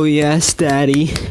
Oh yes, daddy.